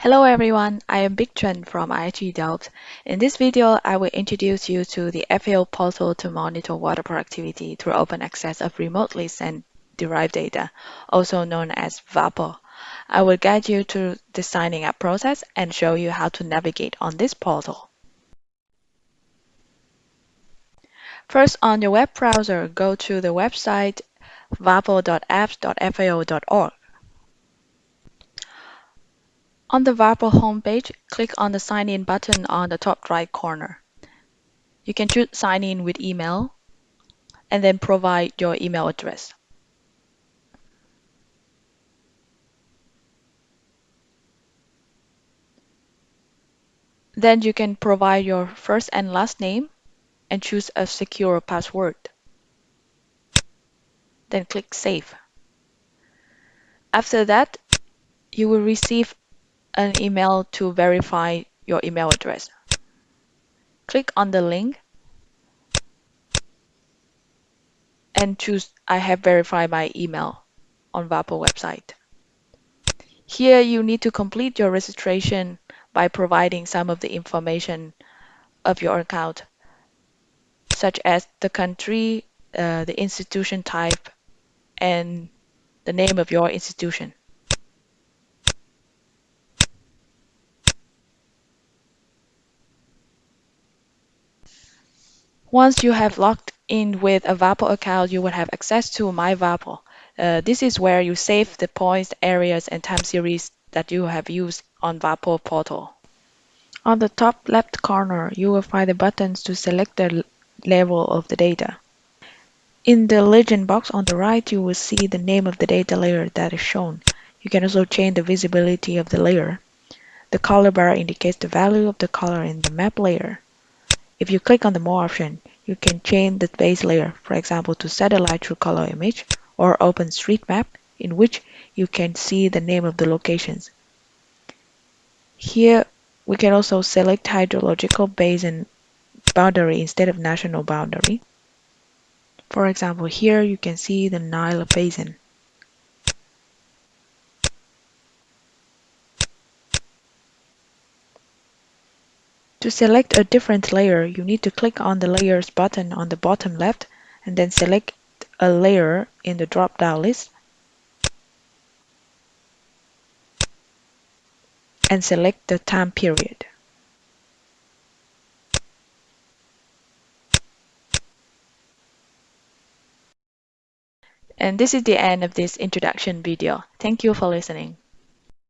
Hello everyone, I am Bích Trần from IHE Delft. In this video, I will introduce you to the FAO portal to monitor water productivity through open access of remotely sensed derived data, also known as WaPOR. I will guide you through the signing up process and show you how to navigate on this portal. First, on your web browser, go to the website wapor.apps.fao.org. On the WaPOR homepage, click on the Sign In button on the top right corner. You can choose Sign In with email and then provide your email address. Then you can provide your first and last name and choose a secure password. Then click Save. After that, you will receive an email to verify your email address. Click on the link and choose I have verified my email on WaPOR website. Here you need to complete your registration by providing some of the information of your account, such as the country, uh, the institution type, and the name of your institution. Once you have logged in with a WaPOR account, you will have access to My WaPOR. Uh, this is where you save the points, areas, and time series that you have used on WaPOR portal. On the top left corner, you will find the buttons to select the level of the data. In the legend box on the right, you will see the name of the data layer that is shown. You can also change the visibility of the layer. The color bar indicates the value of the color in the map layer. If you click on the More option, you can change the base layer, for example to satellite true color image or OpenStreetMap, in which you can see the name of the locations. Here, we can also select hydrological basin boundary instead of national boundary. For example, here you can see the Nile Basin. To select a different layer, you need to click on the Layers button on the bottom left and then select a layer in the drop-down list and select the time period. And this is the end of this introduction video. Thank you for listening.